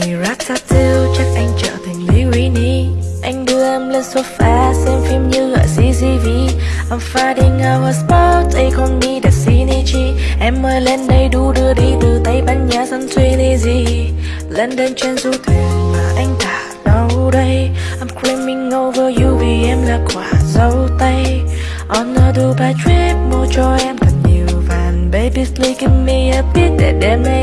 ngày Ratatouille chắc anh trở thành Lirini Anh đưa em lên sofa xem phim như ở CGV I'm fighting our spot, they call me the synergy Em ơi lên đây đu đưa đi từ Tây Ban Nha sang gì. Lên đến trên du thuyền mà anh đã đâu đây. I'm creaming over you vì em là quả dâu tây. On a Dubai trip mua cho em thật nhiều vàng. Baby please give me a bit để đêm nay